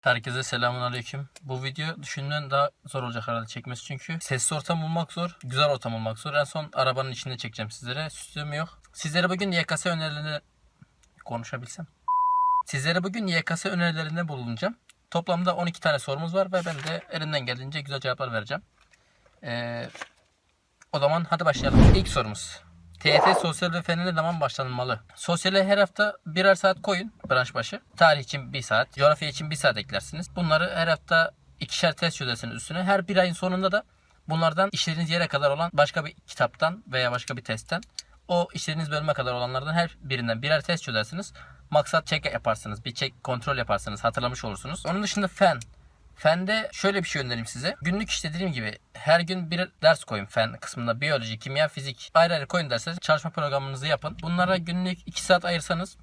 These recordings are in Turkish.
Herkese selamun aleyküm. Bu video düşündüğünden daha zor olacak herhalde çekmesi çünkü sessiz ortam bulmak zor, güzel ortam bulmak zor. En son arabanın içinde çekeceğim sizlere. Süslüğüm yok. Sizlere bugün YKS önerilerini konuşabilsem. Sizlere bugün YKS önerilerinde bulunacağım. Toplamda 12 tane sorumuz var ve ben de elimden geldiğince güzel cevaplar vereceğim. Ee, o zaman hadi başlayalım. İlk sorumuz. TYT sosyal ve fen ne zaman başlanmalı? Sosyale her hafta birer saat koyun branş başı. Tarih için bir saat, coğrafya için bir saat eklersiniz. Bunları her hafta ikişer test çözersiniz üstüne. Her bir ayın sonunda da bunlardan işlediğiniz yere kadar olan başka bir kitaptan veya başka bir testten o işlediğiniz bölüme kadar olanlardan her birinden birer test çözersiniz. Maksat check yaparsınız. Bir check kontrol yaparsınız. Hatırlamış olursunuz. Onun dışında fen. Fende şöyle bir şey önereyim size. Günlük işte dediğim gibi her gün bir ders koyun fen kısmında. Biyoloji, kimya, fizik ayrı ayrı koyun dersleri. Çalışma programınızı yapın. Bunlara günlük 2 saat ayırsanız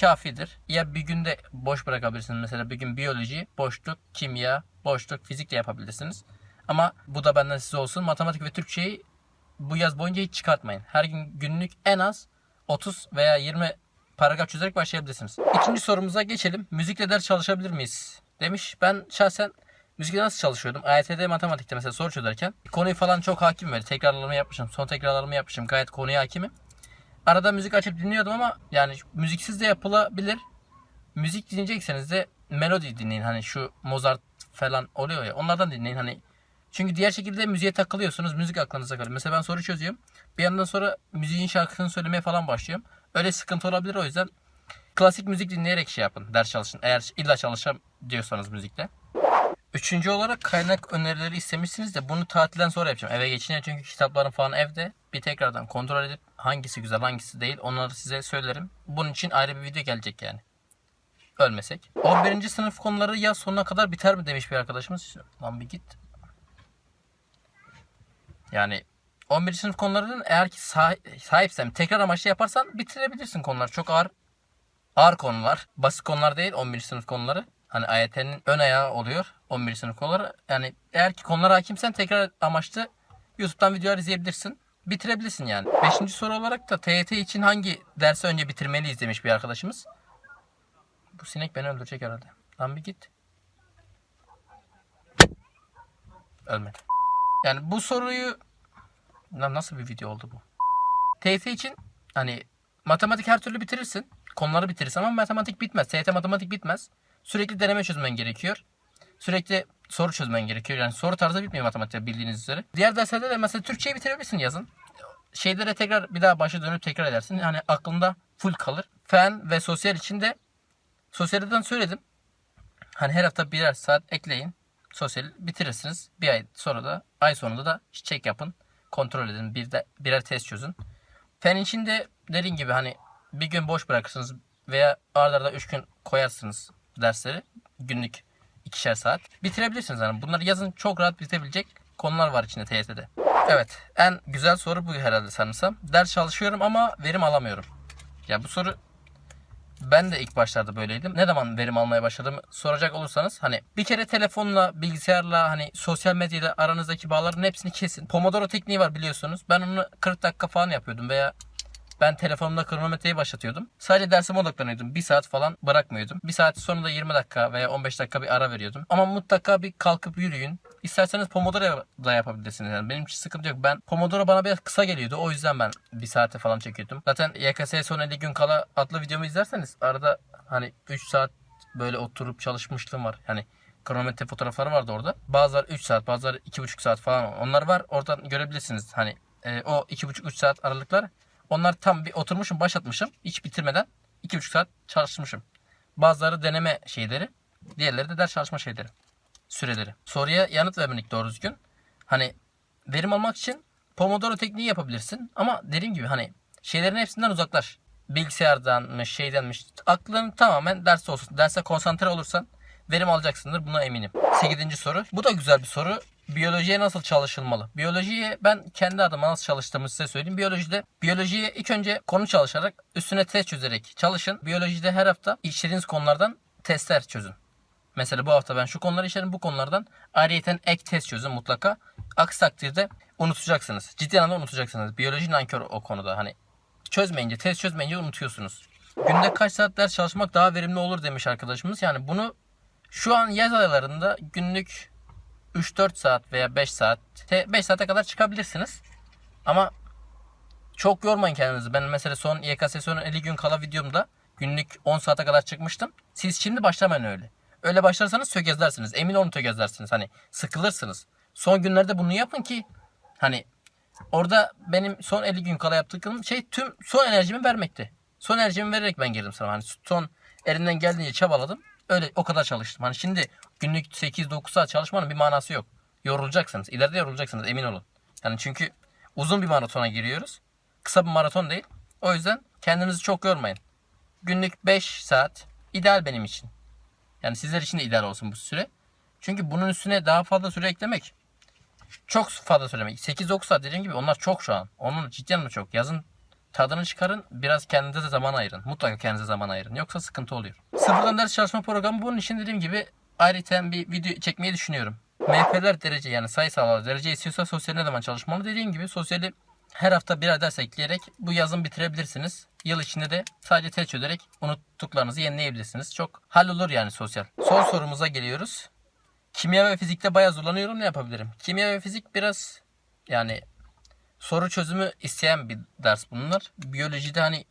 kafidir. Ya bir günde boş bırakabilirsiniz. Mesela bir gün biyoloji, boşluk, kimya, boşluk, fizik de yapabilirsiniz. Ama bu da benden size olsun. Matematik ve Türkçeyi bu yaz boyunca hiç çıkartmayın. Her gün günlük en az 30 veya 20 paragraf çözerek başlayabilirsiniz. İkinci sorumuza geçelim. Müzikle ders çalışabilir miyiz? Demiş. Ben şahsen müzikle nasıl çalışıyordum? AYT'de matematikte mesela soru çözerken konuyu falan çok hakim böyle. Tekrarlarımı yapmışım. Son tekrarlarımı yapmışım. Gayet konuya hakimim. Arada müzik açıp dinliyordum ama yani müziksiz de yapılabilir. Müzik dinleyecekseniz de melodi dinleyin. Hani şu Mozart falan oluyor ya. Onlardan dinleyin. Hani çünkü diğer şekilde müziğe takılıyorsunuz. Müzik aklınıza kalıyor. Mesela ben soru çözüyorum. Bir yandan sonra müziğin şarkısını söylemeye falan başlıyorum. Öyle sıkıntı olabilir o yüzden klasik müzik dinleyerek şey yapın. Ders çalışın. Eğer illa çalışacağım diyorsanız müzikle. Üçüncü olarak kaynak önerileri istemişsiniz de bunu tatilden sonra yapacağım. Eve geçince çünkü kitaplarım falan evde. Bir tekrardan kontrol edip hangisi güzel hangisi değil onları size söylerim. Bunun için ayrı bir video gelecek yani. Ölmesek. 11. sınıf konuları yaz sonuna kadar biter mi demiş bir arkadaşımız. Lan bir git. Yani 11. sınıf konularının eğer ki sah- sahipsem tekrar amaçlı yaparsan bitirebilirsin konular. Çok ağır ağır konular. Basit konular değil 11. sınıf konuları. Hani AYT'nin ön ayağı oluyor 11. sınıf konuları. Yani eğer ki konulara hakimsen tekrar amaçlı YouTube'dan videolar izleyebilirsin. Bitirebilirsin yani. Beşinci soru olarak da TYT için hangi dersi önce bitirmeliyiz demiş bir arkadaşımız. Bu sinek beni öldürecek herhalde. Lan bir git. Ölmedi. Yani bu soruyu Lan nasıl bir video oldu bu? TYT için hani matematik her türlü bitirirsin. Konuları bitirirsin ama matematik bitmez. TYT matematik bitmez. Sürekli deneme çözmen gerekiyor. Sürekli soru çözmen gerekiyor. Yani soru tarzı bitmiyor matematikte bildiğiniz üzere. Diğer derslerde de mesela Türkçeyi bitirebilirsin yazın. Şeylere tekrar bir daha başa dönüp tekrar edersin. Yani aklında full kalır. Fen ve sosyal için de sosyalden söyledim. Hani her hafta birer saat ekleyin. Sosyal bitirirsiniz. Bir ay sonra da ay sonunda da check yapın. Kontrol edin. Bir de birer test çözün. Fen için de dediğim gibi hani bir gün boş bırakırsınız veya aralarda 3 gün koyarsınız dersleri. Günlük ikişer saat. Bitirebilirsiniz yani. Bunlar yazın çok rahat bitebilecek konular var içinde TYT'de. Evet. En güzel soru bu herhalde sanırsam. Ders çalışıyorum ama verim alamıyorum. Ya bu soru ben de ilk başlarda böyleydim. Ne zaman verim almaya başladım soracak olursanız hani bir kere telefonla, bilgisayarla hani sosyal medyayla aranızdaki bağların hepsini kesin. Pomodoro tekniği var biliyorsunuz. Ben onu 40 dakika falan yapıyordum veya ben telefonumda kronometreyi başlatıyordum. Sadece dersime odaklanıyordum. Bir saat falan bırakmıyordum. Bir saat sonra da 20 dakika veya 15 dakika bir ara veriyordum. Ama mutlaka bir kalkıp yürüyün. İsterseniz Pomodoro da yapabilirsiniz. Yani benim için sıkıntı yok. Ben Pomodoro bana biraz kısa geliyordu. O yüzden ben bir saate falan çekiyordum. Zaten YKS'ye son 50 gün kala adlı videomu izlerseniz arada hani 3 saat böyle oturup çalışmışlığım var. Yani kronometre fotoğrafları vardı orada. Bazıları 3 saat, bazıları 2,5 saat falan. Onlar var. Oradan görebilirsiniz. Hani e, o 2,5-3 saat aralıklar onlar tam bir oturmuşum, başlatmışım. Hiç bitirmeden 2,5 saat çalışmışım. Bazıları deneme şeyleri, diğerleri de ders çalışma şeyleri, süreleri. Soruya yanıt vermedik doğru düzgün. Hani verim almak için Pomodoro tekniği yapabilirsin. Ama dediğim gibi hani şeylerin hepsinden uzaklaş. Bilgisayardanmış, şeydenmiş. Aklın tamamen derste olsun. Derse konsantre olursan verim alacaksındır. Buna eminim. 8. soru. Bu da güzel bir soru. Biyolojiye nasıl çalışılmalı? Biyolojiye ben kendi adıma nasıl çalıştığımı size söyleyeyim. Biyolojide biyolojiye ilk önce konu çalışarak üstüne test çözerek çalışın. Biyolojide her hafta işlediğiniz konulardan testler çözün. Mesela bu hafta ben şu konuları işlerim bu konulardan ayrıyeten ek test çözün mutlaka. Aksi takdirde unutacaksınız. Ciddi anlamda unutacaksınız. Biyoloji nankör o konuda. Hani çözmeyince, test çözmeyince unutuyorsunuz. Günde kaç saat ders çalışmak daha verimli olur demiş arkadaşımız. Yani bunu Şu an yaz aylarında günlük 3-4 saat veya 5 saat 5 saate kadar çıkabilirsiniz. Ama çok yormayın kendinizi. Ben mesela son YKS son 50 gün kala videomda günlük 10 saate kadar çıkmıştım. Siz şimdi başlamayın öyle. Öyle başlarsanız tökezlersiniz. Emin olun tökezlersiniz. Hani sıkılırsınız. Son günlerde bunu yapın ki hani orada benim son 50 gün kala yaptığım şey tüm son enerjimi vermekti. Son enerjimi vererek ben girdim sana. Hani son elimden geldiğince çabaladım. Öyle o kadar çalıştım. Hani şimdi günlük 8-9 saat çalışmanın bir manası yok. Yorulacaksınız. İleride yorulacaksınız emin olun. Yani çünkü uzun bir maratona giriyoruz. Kısa bir maraton değil. O yüzden kendinizi çok yormayın. Günlük 5 saat ideal benim için. Yani sizler için de ideal olsun bu süre. Çünkü bunun üstüne daha fazla süre eklemek çok fazla söylemek. 8-9 saat dediğim gibi onlar çok şu an. Onun cidden mi çok? Yazın tadını çıkarın. Biraz kendinize zaman ayırın. Mutlaka kendinize zaman ayırın. Yoksa sıkıntı oluyor. Sıfırdan ders çalışma programı bunun için dediğim gibi ayrıca bir video çekmeyi düşünüyorum. MF'ler derece yani sayısal derece istiyorsa sosyal ne zaman çalışmalı dediğim gibi sosyali her hafta birer ders ekleyerek bu yazın bitirebilirsiniz. Yıl içinde de sadece test çözerek unuttuklarınızı yenileyebilirsiniz. Çok hallolur yani sosyal. Son sorumuza geliyoruz. Kimya ve fizikte bayağı zorlanıyorum ne yapabilirim? Kimya ve fizik biraz yani soru çözümü isteyen bir ders bunlar. Biyolojide hani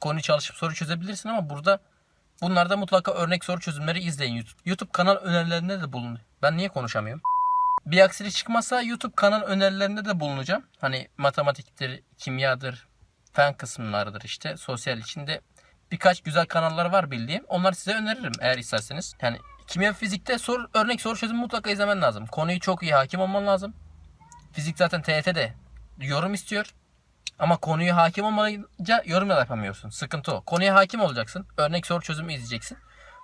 konu çalışıp soru çözebilirsin ama burada bunlarda mutlaka örnek soru çözümleri izleyin YouTube. YouTube kanal önerilerinde de bulun. Ben niye konuşamıyorum? Bir aksilik çıkmazsa YouTube kanal önerilerinde de bulunacağım. Hani matematiktir, kimyadır, fen kısımlarıdır işte. Sosyal içinde birkaç güzel kanallar var bildiğim. Onları size öneririm eğer isterseniz. Yani kimya fizikte soru, örnek soru çözümü mutlaka izlemen lazım. Konuyu çok iyi hakim olman lazım. Fizik zaten TYT'de yorum istiyor. Ama konuyu hakim olmayınca yorum da yapamıyorsun. Sıkıntı o. Konuya hakim olacaksın. Örnek soru çözümü izleyeceksin.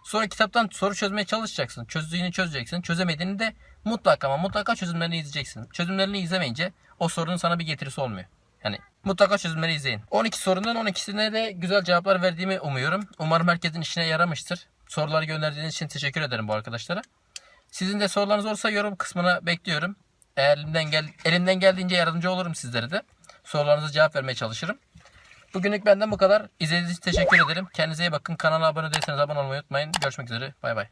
Sonra kitaptan soru çözmeye çalışacaksın. Çözdüğünü çözeceksin. Çözemediğini de mutlaka ama mutlaka çözümlerini izleyeceksin. Çözümlerini izlemeyince o sorunun sana bir getirisi olmuyor. Yani mutlaka çözümleri izleyin. 12 sorunun 12'sine de güzel cevaplar verdiğimi umuyorum. Umarım herkesin işine yaramıştır. Soruları gönderdiğiniz için teşekkür ederim bu arkadaşlara. Sizin de sorularınız olursa yorum kısmına bekliyorum. Eğer elimden, gel elimden geldiğince yardımcı olurum sizlere de. Sorularınıza cevap vermeye çalışırım. Bugünlük benden bu kadar. İzlediğiniz için teşekkür ederim. Kendinize iyi bakın. Kanala abone değilseniz abone olmayı unutmayın. Görüşmek üzere. Bay bay.